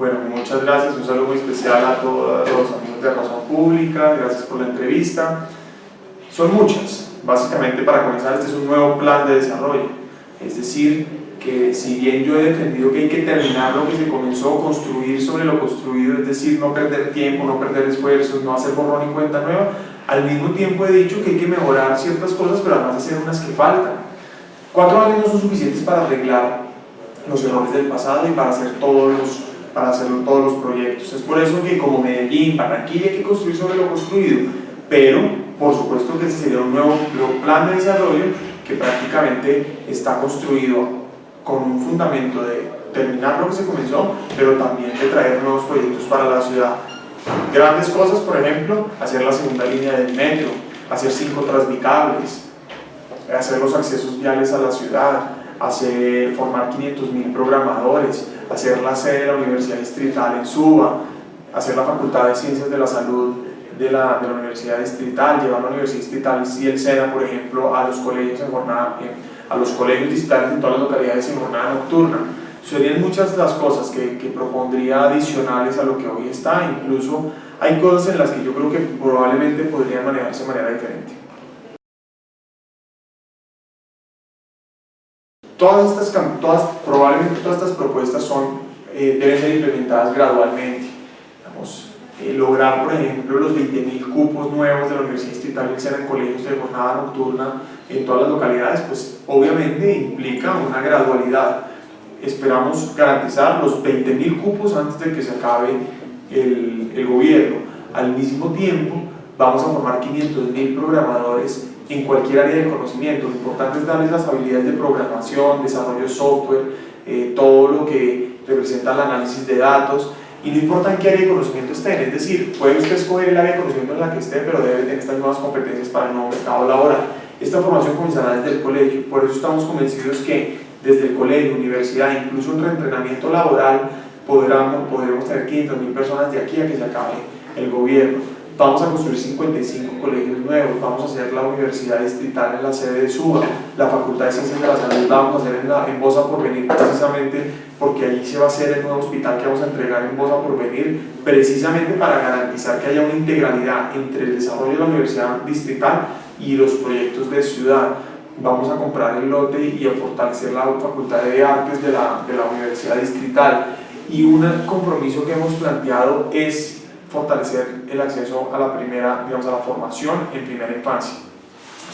Bueno, muchas gracias, un saludo muy especial a todos los amigos de Razón Pública, gracias por la entrevista. Son muchas, básicamente para comenzar este es un nuevo plan de desarrollo, es decir, que si bien yo he defendido que hay que terminar lo que se comenzó, construir sobre lo construido, es decir, no perder tiempo, no perder esfuerzos, no hacer borrón y cuenta nueva, al mismo tiempo he dicho que hay que mejorar ciertas cosas, pero además hacer unas que faltan. Cuatro años no son suficientes para arreglar los errores del pasado y para hacer todos los, para hacer todos los proyectos. Es por eso que como Medellín, Barranquilla hay que construir sobre lo construido, pero por supuesto que ese sería un nuevo, nuevo plan de desarrollo que prácticamente está construido con un fundamento de terminar lo que se comenzó, pero también de traer nuevos proyectos para la ciudad. Grandes cosas, por ejemplo, hacer la segunda línea del metro, hacer cinco transmicables, hacer los accesos viales a la ciudad, hacer, formar 500.000 programadores, hacer la sede de la Universidad Distrital en Suba, hacer la Facultad de Ciencias de la Salud de la, de la Universidad Distrital, llevar la Universidad Distrital y el SENA, por ejemplo, a los colegios en jornada, a los colegios distritales en todas las localidades en jornada nocturna. Serían muchas las cosas que, que propondría adicionales a lo que hoy está, incluso hay cosas en las que yo creo que probablemente podrían manejarse de manera diferente. Todas estas, todas, probablemente todas estas propuestas son, eh, deben ser implementadas gradualmente. Vamos, eh, lograr, por ejemplo, los 20.000 cupos nuevos de la Universidad Distrital y en colegios de jornada nocturna en todas las localidades, pues obviamente implica una gradualidad. Esperamos garantizar los 20.000 cupos antes de que se acabe el, el gobierno. Al mismo tiempo, vamos a formar 500.000 programadores en cualquier área del conocimiento. Lo importante es darles las habilidades de programación, desarrollo de software, eh, todo lo que representa el análisis de datos, y no importa en qué área de conocimiento estén, es decir, puede usted escoger el área de conocimiento en la que esté, pero debe tener estas nuevas competencias para el nuevo mercado laboral. Esta formación comenzará desde el colegio, por eso estamos convencidos que desde el colegio, universidad, incluso un reentrenamiento laboral, podremos, podremos tener 500.000 personas de aquí a que se acabe el gobierno. Vamos a construir 55 colegios nuevos, vamos a hacer la universidad distrital en la sede de Suba, la Facultad de Ciencias de la Salud la vamos a hacer en, la, en Bosa por venir precisamente porque allí se va a hacer el nuevo hospital que vamos a entregar en Bosa por venir precisamente para garantizar que haya una integralidad entre el desarrollo de la universidad distrital y los proyectos de ciudad. Vamos a comprar el lote y a fortalecer la Facultad de Artes de la, de la Universidad Distrital y un compromiso que hemos planteado es fortalecer el acceso a la primera, digamos, a la formación en primera infancia.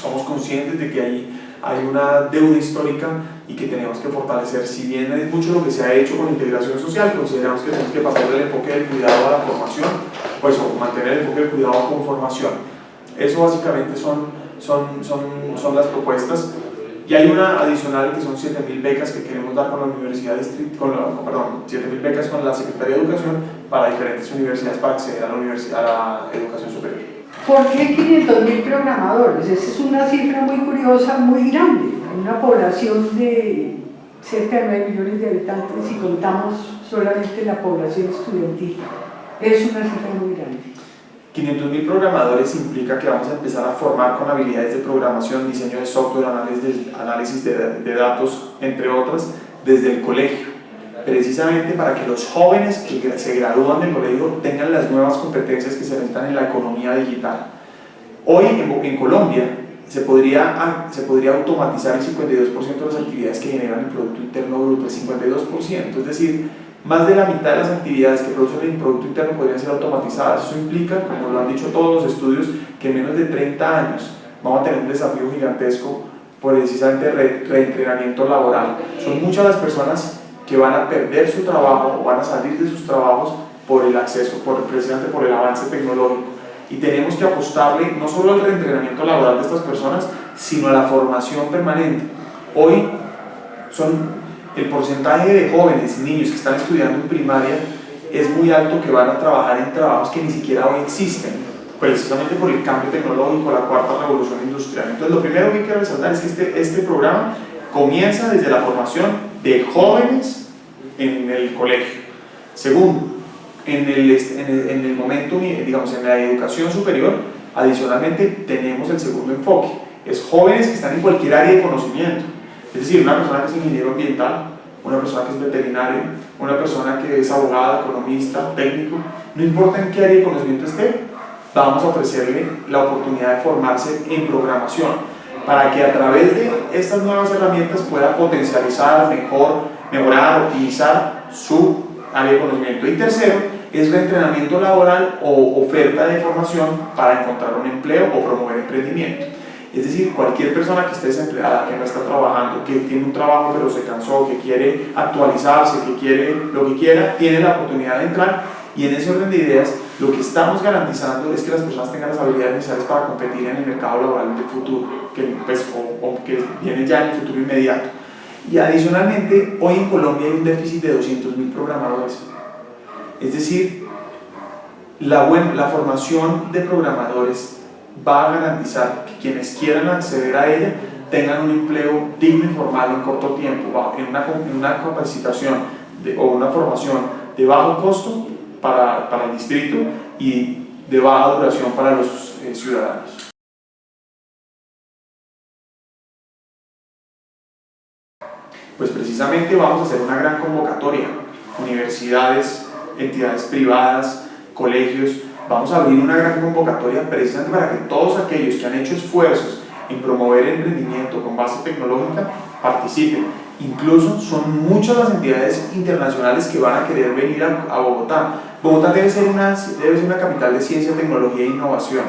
Somos conscientes de que ahí hay una deuda histórica y que tenemos que fortalecer. Si bien es mucho lo que se ha hecho con integración social, consideramos que tenemos que pasar del enfoque del cuidado a la formación, pues o mantener el enfoque del cuidado con formación. Eso básicamente son, son, son, son las propuestas. Y hay una adicional que son 7.000 becas que queremos dar con la Universidad con la, perdón, 7.000 becas con la Secretaría de Educación para diferentes universidades para acceder a la, universidad, a la educación superior. ¿Por qué 500.000 programadores? Esa es una cifra muy curiosa, muy grande. Una población de cerca de 9 millones de habitantes y contamos solamente la población estudiantil. Es una cifra muy grande. 500.000 programadores implica que vamos a empezar a formar con habilidades de programación, diseño de software, análisis de, análisis de, datos, entre otras, desde el colegio, precisamente para que los jóvenes que se gradúan del colegio tengan las nuevas competencias que se necesitan en la economía digital. Hoy en, Colombia se podría, se podría automatizar el 52% de las actividades que generan el Producto Interno Bruto, el 52%, es decir, más de la mitad de las actividades que producen el Producto Interno podrían ser automatizadas. Eso implica, como lo han dicho todos los estudios, que en menos de 30 años vamos a tener un desafío gigantesco por precisamente re reentrenamiento laboral. Son muchas las personas que van a perder su trabajo o van a salir de sus trabajos por el acceso, por, precisamente por el avance tecnológico. Y tenemos que apostarle no solo al reentrenamiento laboral de estas personas, sino a la formación permanente. Hoy son el porcentaje de jóvenes niños que están estudiando en primaria es muy alto que van a trabajar en trabajos que ni siquiera hoy existen, precisamente por el cambio tecnológico, la cuarta revolución industrial. Entonces lo primero que hay que resaltar es que este, este programa comienza desde la formación de jóvenes en el colegio. Segundo, en el, en el, en el momento, digamos, en la educación superior, adicionalmente tenemos el segundo enfoque, es jóvenes que están en cualquier área de conocimiento, es decir, una persona que es ingeniero ambiental, una persona que es veterinario, una persona que es abogada, economista, técnico, no importa en qué área de conocimiento esté, vamos a ofrecerle la oportunidad de formarse en programación para que a través de estas nuevas herramientas pueda potencializar, mejor, mejorar, optimizar su área de conocimiento. Y tercero, es reentrenamiento laboral o oferta de formación para encontrar un empleo o promover emprendimiento. Es decir, cualquier persona que esté desempleada, que no está trabajando, que tiene un trabajo pero se cansó, que quiere actualizarse, que quiere lo que quiera, tiene la oportunidad de entrar y en ese orden de ideas lo que estamos garantizando es que las personas tengan las habilidades necesarias para competir en el mercado laboral del futuro, que, pues, o, que viene ya en el futuro inmediato. Y adicionalmente, hoy en Colombia hay un déficit de 200.000 programadores. Es decir, la, la formación de programadores va a garantizar que quienes quieran acceder a ella tengan un empleo digno y formal en corto tiempo, en una, en una capacitación de, o una formación de bajo costo para, el distrito y de baja duración para los eh, ciudadanos. Pues precisamente vamos a hacer una gran convocatoria, universidades, entidades privadas, colegios, vamos a abrir una gran convocatoria precisamente para que todos aquellos que han hecho esfuerzos en promover el emprendimiento con base tecnológica participen. Incluso son muchas las entidades internacionales que van a querer venir a, Bogotá. Bogotá debe ser, una, debe ser una capital de ciencia, tecnología e innovación.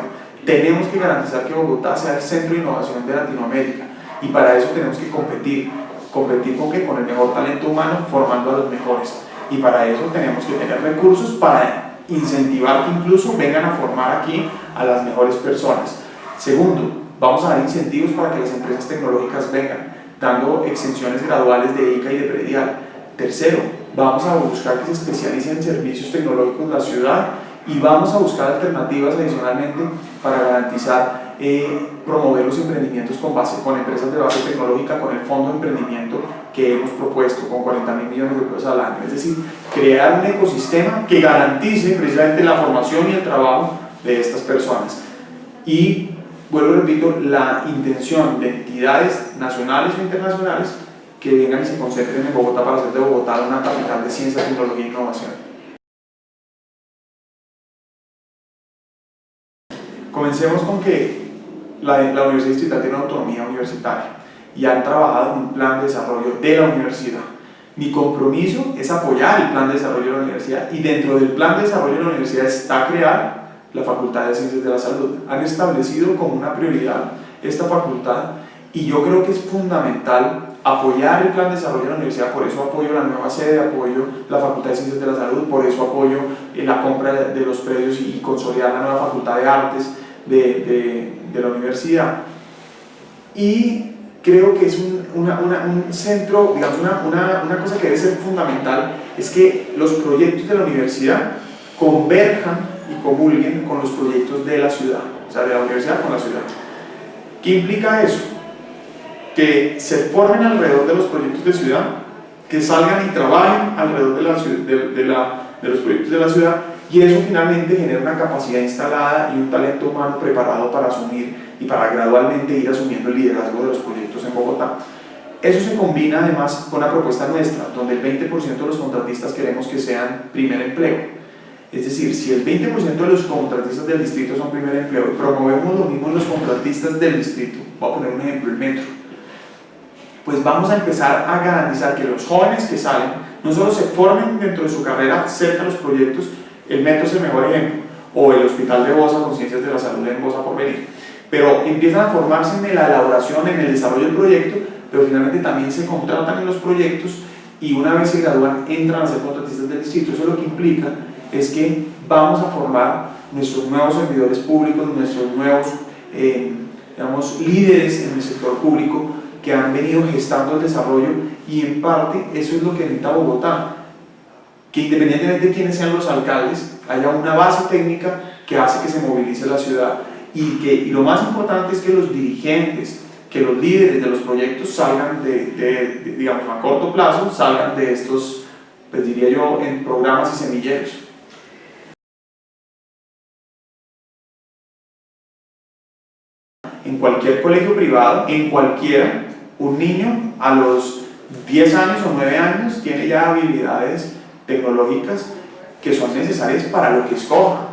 Tenemos que garantizar que Bogotá sea el centro de innovación de Latinoamérica y para eso tenemos que competir. ¿Competir con qué? Con el mejor talento humano, formando a los mejores. Y para eso tenemos que tener recursos para incentivar que incluso vengan a formar aquí a las mejores personas. Segundo, vamos a dar incentivos para que las empresas tecnológicas vengan, dando exenciones graduales de ICA y de predial. Tercero, vamos a buscar que se especialicen en servicios tecnológicos en la ciudad y vamos a buscar alternativas adicionalmente para garantizar eh, promover los emprendimientos con base con empresas de base tecnológica con el fondo de emprendimiento que hemos propuesto con 40 mil millones de pesos al año es decir, crear un ecosistema que garantice precisamente la formación y el trabajo de estas personas y vuelvo repito, la intención de entidades nacionales o internacionales que vengan y se concentren en Bogotá para hacer de Bogotá una capital de ciencia, tecnología e innovación Comencemos con que la, la Universidad Distrital tiene autonomía universitaria y han trabajado en un plan de desarrollo de la universidad. Mi compromiso es apoyar el plan de desarrollo de la universidad y dentro del plan de desarrollo de la universidad está crear la Facultad de Ciencias de la Salud. Han establecido como una prioridad esta facultad y yo creo que es fundamental apoyar el plan de desarrollo de la universidad, por eso apoyo la nueva sede, apoyo la Facultad de Ciencias de la Salud, por eso apoyo eh, la compra de los predios y consolidar la nueva Facultad de Artes, de, de, la universidad. Y creo que es un, una, un centro, digamos, una, una, cosa que debe ser fundamental, es que los proyectos de la universidad converjan y comulguen con los proyectos de la ciudad, o sea, de la universidad con la ciudad. ¿Qué implica eso? Que se formen alrededor de los proyectos de ciudad, que salgan y trabajen alrededor de, la, de, de, la, de los proyectos de la ciudad y eso finalmente genera una capacidad instalada y un talento humano preparado para asumir y para gradualmente ir asumiendo el liderazgo de los proyectos en Bogotá. Eso se combina además con la propuesta nuestra, donde el 20% de los contratistas queremos que sean primer empleo. Es decir, si el 20% de los contratistas del distrito son primer empleo y promovemos lo mismo los contratistas del distrito, voy a poner un ejemplo, el metro, pues vamos a empezar a garantizar que los jóvenes que salen no solo se formen dentro de su carrera cerca de los proyectos, el metro es el mejor ejemplo, o el Hospital de Bosa con Ciencias de la Salud en Bosa por venir. Pero empiezan a formarse en la elaboración, en el desarrollo del proyecto, pero finalmente también se contratan en los proyectos y una vez se gradúan entran a ser contratistas del distrito. Eso lo que implica es que vamos a formar nuestros nuevos servidores públicos, nuestros nuevos eh, digamos, líderes en el sector público que han venido gestando el desarrollo y en parte eso es lo que necesita Bogotá que independientemente de quiénes sean los alcaldes, haya una base técnica que hace que se movilice la ciudad y, que, lo más importante es que los dirigentes, que los líderes de los proyectos salgan de, digamos, a corto plazo, salgan de estos, pues diría yo, en programas y semilleros. En cualquier colegio privado, en cualquiera, un niño a los 10 años o 9 años tiene ya habilidades tecnológicas que son necesarias para lo que escoja.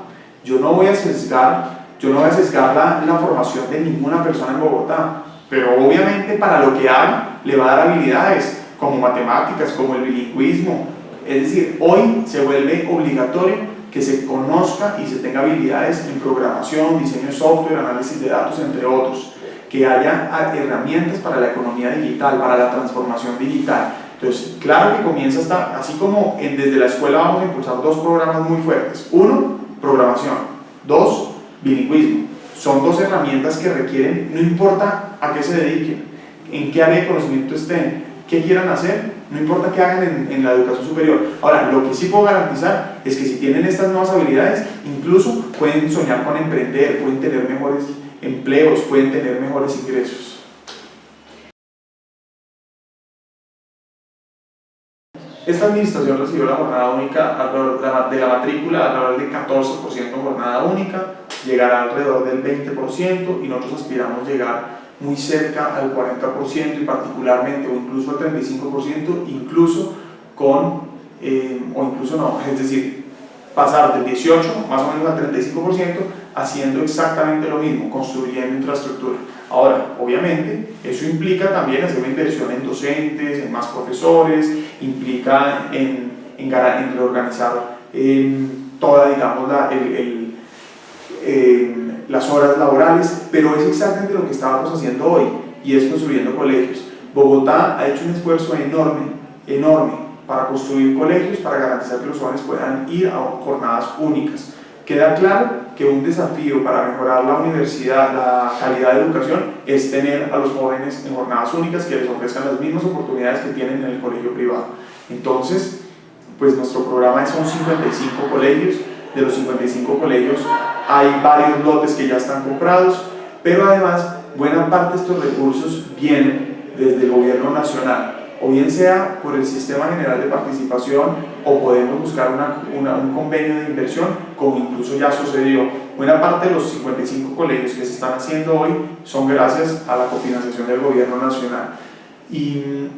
Yo no voy a sesgar, yo no voy a sesgar la, la formación de ninguna persona en Bogotá, pero obviamente para lo que haga le va a dar habilidades como matemáticas, como el bilingüismo. Es decir, hoy se vuelve obligatorio que se conozca y se tenga habilidades en programación, diseño de software, análisis de datos, entre otros. Que haya herramientas para la economía digital, para la transformación digital. Entonces, claro que comienza hasta, así como en, desde la escuela vamos a impulsar dos programas muy fuertes. Uno, programación. Dos, bilingüismo. Son dos herramientas que requieren, no importa a qué se dediquen, en qué área de conocimiento estén, qué quieran hacer, no importa qué hagan en, la educación superior. Ahora, lo que sí puedo garantizar es que si tienen estas nuevas habilidades, incluso pueden soñar con emprender, pueden tener mejores empleos, pueden tener mejores ingresos. Esta administración recibió la jornada única de la matrícula alrededor del 14% jornada única, llegará alrededor del 20% y nosotros aspiramos llegar muy cerca al 40% y particularmente o incluso al 35%, incluso con, eh, o incluso no, es decir, pasar del 18 más o menos al 35% haciendo exactamente lo mismo, construyendo infraestructura. Ahora, obviamente, eso implica también hacer una inversión en docentes, en más profesores, implica en, en, reorganizar eh, toda, digamos, la, el eh, las horas laborales, pero es exactamente lo que estábamos haciendo hoy y es construyendo colegios. Bogotá ha hecho un esfuerzo enorme, enorme para construir colegios, para garantizar que los jóvenes puedan ir a jornadas únicas. Queda claro que un desafío para mejorar la universidad, la calidad de educación, es tener a los jóvenes en jornadas únicas que les ofrezcan las mismas oportunidades que tienen en el colegio privado. Entonces, pues nuestro programa son 55 colegios, de los 55 colegios hay varios lotes que ya están comprados, pero además buena parte de estos recursos vienen desde el gobierno nacional, o bien sea por el Sistema General de Participación o podemos buscar una, un convenio de inversión, como incluso ya sucedió. Buena parte de los 55 colegios que se están haciendo hoy son gracias a la cofinanciación del gobierno nacional. Y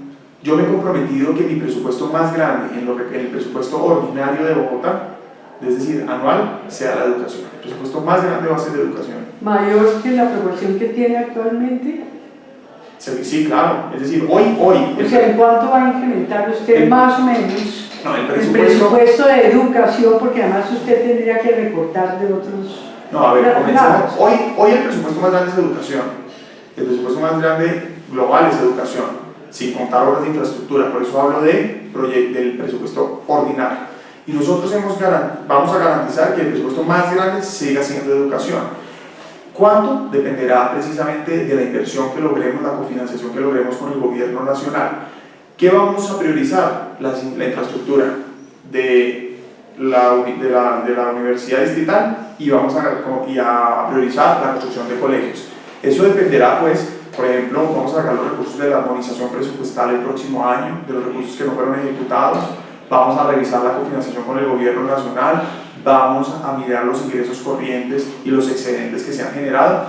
yo me he comprometido que mi presupuesto más grande, en, lo en el presupuesto ordinario de Bogotá, es decir, anual, sea la educación. El presupuesto más grande va a ser de educación. ¿Mayor que la proporción que tiene actualmente? Sí, claro. Es decir, hoy, hoy... O sea, ¿en cuánto va a incrementar usted más o menos no, el, presupuesto, el presupuesto de educación? Porque además usted tendría que recortar de otros... No, a ver, comenzamos. Hoy, hoy el presupuesto más grande es educación. El presupuesto más grande global es educación, sin contar obras de infraestructura. Por eso hablo de del presupuesto ordinario y nosotros hemos vamos a garantizar que el presupuesto más grande siga siendo educación. ¿Cuánto? Dependerá precisamente de la inversión que logremos, la cofinanciación que logremos con el gobierno nacional. ¿Qué vamos a priorizar? La, infraestructura de la, de, la, de la, universidad distrital y vamos a, y a priorizar la construcción de colegios. Eso dependerá, pues, por ejemplo, vamos a sacar los recursos de la armonización presupuestal el próximo año, de los recursos que no fueron ejecutados, vamos a revisar la cofinanciación con el gobierno nacional, vamos a mirar los ingresos corrientes y los excedentes que se han generado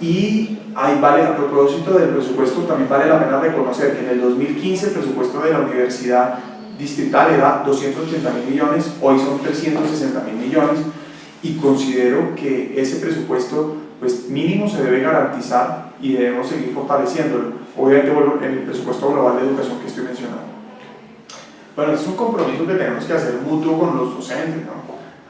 y ahí vale, a propósito del presupuesto, también vale la pena reconocer que en el 2015 el presupuesto de la universidad distrital era 280 mil millones, hoy son 360 mil millones y considero que ese presupuesto pues mínimo se debe garantizar y debemos seguir fortaleciéndolo, obviamente en el presupuesto global de educación que estoy mencionando. Bueno, es un compromiso que tenemos que hacer mutuo con los docentes, ¿no?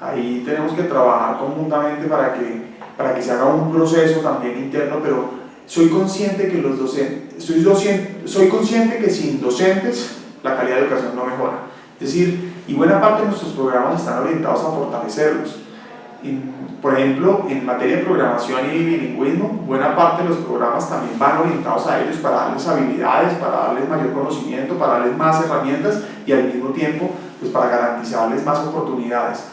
Ahí tenemos que trabajar conjuntamente para que, para que se haga un proceso también interno, pero soy consciente que los docentes, soy, docente, soy consciente que sin docentes la calidad de educación no mejora. Es decir, y buena parte de nuestros programas están orientados a fortalecerlos por ejemplo, en materia de programación y bilingüismo, buena parte de los programas también van orientados a ellos para darles habilidades, para darles mayor conocimiento, para darles más herramientas y al mismo tiempo pues para garantizarles más oportunidades.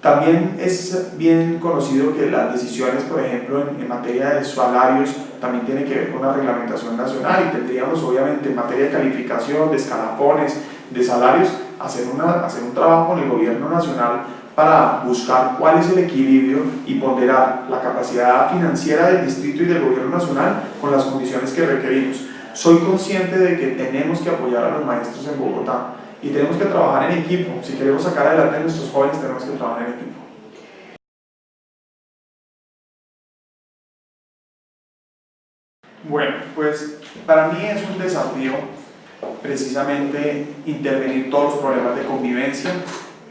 También es bien conocido que las decisiones, por ejemplo, en, en, materia de salarios también tienen que ver con la reglamentación nacional y tendríamos obviamente en materia de calificación, de escalafones, de salarios, hacer, una, hacer un trabajo con el gobierno nacional para buscar cuál es el equilibrio y ponderar la capacidad financiera del distrito y del gobierno nacional con las condiciones que requerimos. Soy consciente de que tenemos que apoyar a los maestros en Bogotá y tenemos que trabajar en equipo. Si queremos sacar adelante a nuestros jóvenes, tenemos que trabajar en equipo. Bueno, pues para mí es un desafío precisamente intervenir todos los problemas de convivencia,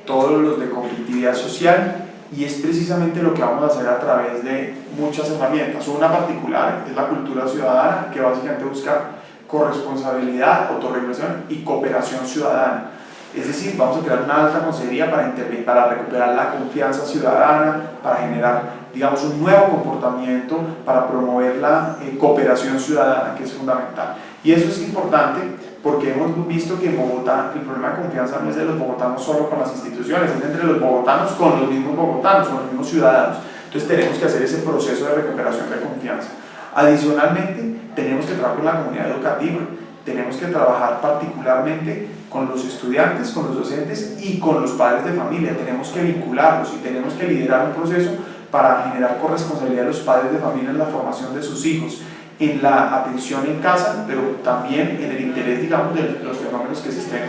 todos los de conflictividad social y es precisamente lo que vamos a hacer a través de muchas herramientas. Una particular es la cultura ciudadana que básicamente busca corresponsabilidad, autorregulación y cooperación ciudadana. Es decir, vamos a crear una alta consejería para, para recuperar la confianza ciudadana, para generar, digamos, un nuevo comportamiento, para promover la eh, cooperación ciudadana, que es fundamental. Y eso es importante porque hemos visto que en Bogotá el problema de confianza no es de los bogotanos solo con las instituciones, es entre los bogotanos con los mismos bogotanos, con los mismos ciudadanos. Entonces tenemos que hacer ese proceso de recuperación de confianza. Adicionalmente, tenemos que trabajar con la comunidad educativa, tenemos que trabajar particularmente con los estudiantes, con los docentes y con los padres de familia. Tenemos que vincularlos y tenemos que liderar un proceso para generar corresponsabilidad de los padres de familia en la formación de sus hijos en la atención en casa, pero también en el interés, digamos, de los fenómenos que se estén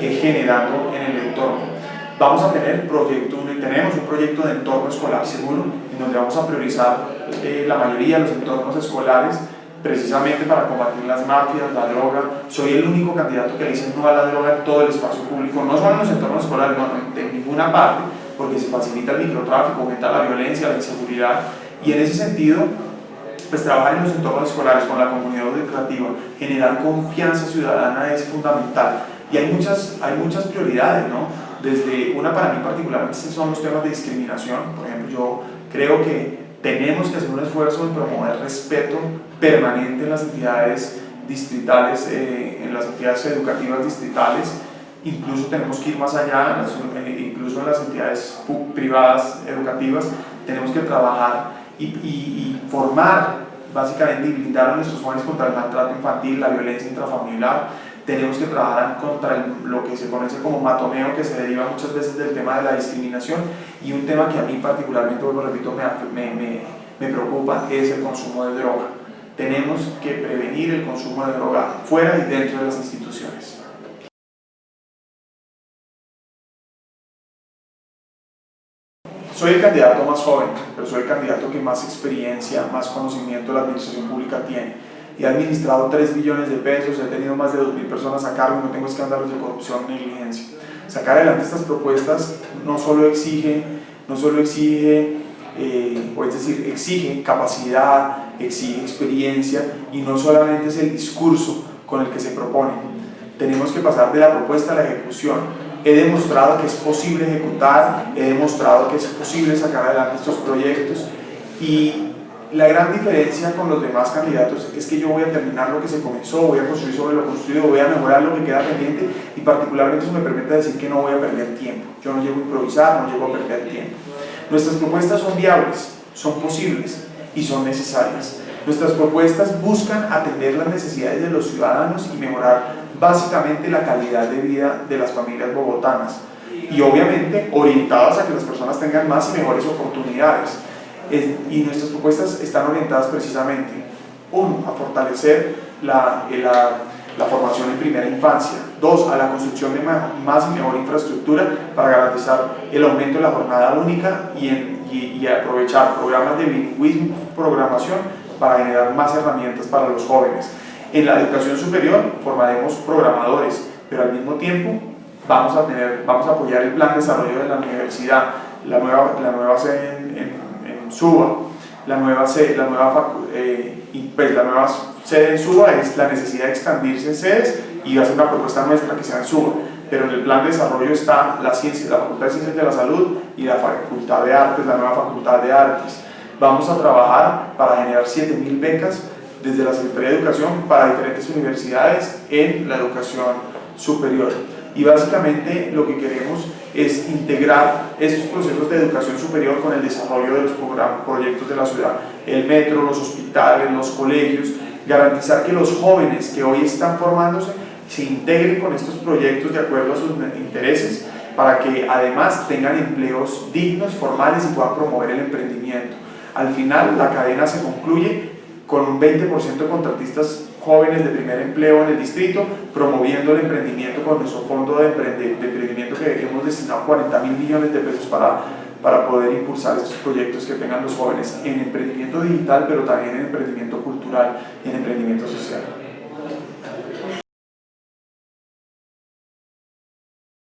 eh, generando en el entorno. Vamos a tener proyecto, tenemos un proyecto de entorno escolar seguro, en donde vamos a priorizar eh, la mayoría de los entornos escolares, precisamente para combatir las mafias, la droga. Soy el único candidato que le dice no a la droga en todo el espacio público, no solo en los entornos escolares, no, en ninguna parte, porque se facilita el microtráfico, aumenta la violencia, la inseguridad, y en ese sentido pues trabajar en los entornos escolares con la comunidad educativa, generar confianza ciudadana es fundamental. Y hay muchas, hay muchas prioridades, ¿no? Desde una para mí particularmente son los temas de discriminación. Por ejemplo, yo creo que tenemos que hacer un esfuerzo en promover respeto permanente en las entidades distritales, eh, en las entidades educativas distritales, incluso tenemos que ir más allá, eh, incluso en las entidades privadas educativas, tenemos que trabajar y, formar básicamente y blindar a nuestros jóvenes contra el maltrato infantil, la violencia intrafamiliar. Tenemos que trabajar contra lo que se conoce como matoneo, que se deriva muchas veces del tema de la discriminación y un tema que a mí particularmente, lo repito, me, me, me preocupa, es el consumo de droga. Tenemos que prevenir el consumo de droga fuera y dentro de las instituciones. Soy el candidato más joven, pero soy el candidato que más experiencia, más conocimiento de la administración pública tiene. He administrado 3 billones de pesos, he tenido más de 2.000 personas a cargo y no tengo escándalos de corrupción ni negligencia. Sacar adelante estas propuestas no solo exige, no solo exige eh, o es decir, exige capacidad, exige experiencia y no solamente es el discurso con el que se propone. Tenemos que pasar de la propuesta a la ejecución he demostrado que es posible ejecutar, he demostrado que es posible sacar adelante estos proyectos y la gran diferencia con los demás candidatos es que yo voy a terminar lo que se comenzó, voy a construir sobre lo construido, voy a mejorar lo que queda pendiente y particularmente eso me permite decir que no voy a perder tiempo. Yo no llego a improvisar, no llego a perder tiempo. Nuestras propuestas son viables, son posibles y son necesarias. Nuestras propuestas buscan atender las necesidades de los ciudadanos y mejorar básicamente la calidad de vida de las familias bogotanas y obviamente orientadas a que las personas tengan más y mejores oportunidades. y nuestras propuestas están orientadas precisamente, uno, a fortalecer la, eh, la, la formación en primera infancia, dos, a la construcción de más y mejor infraestructura para garantizar el aumento de la jornada única y, en, y, y aprovechar programas de bilingüismo, programación para generar más herramientas para los jóvenes. En la educación superior formaremos programadores, pero al mismo tiempo vamos a, tener, vamos a apoyar el plan de desarrollo de la universidad, la nueva, la nueva sede en, en, Suba, la nueva, sede, la, nueva, eh, pues, la nueva sede en Suba es la necesidad de expandirse en sedes y ser una propuesta nuestra que sea en Suba pero en el plan de desarrollo está la ciencia, la Facultad de Ciencias de la Salud y la Facultad de Artes, la nueva Facultad de Artes. Vamos a trabajar para generar 7.000 becas desde la Secretaría de Educación para diferentes universidades en la educación superior. Y básicamente lo que queremos es integrar estos procesos de educación superior con el desarrollo de los proyectos de la ciudad, el metro, los hospitales, los colegios, garantizar que los jóvenes que hoy están formándose se integren con estos proyectos de acuerdo a sus intereses para que además tengan empleos dignos, formales y puedan promover el emprendimiento. Al final la cadena se concluye con un 20% de contratistas jóvenes de primer empleo en el distrito, promoviendo el emprendimiento con nuestro fondo de, emprendimiento que hemos destinado 40 mil millones de pesos para, para poder impulsar estos proyectos que tengan los jóvenes en emprendimiento digital, pero también en emprendimiento cultural y en emprendimiento social.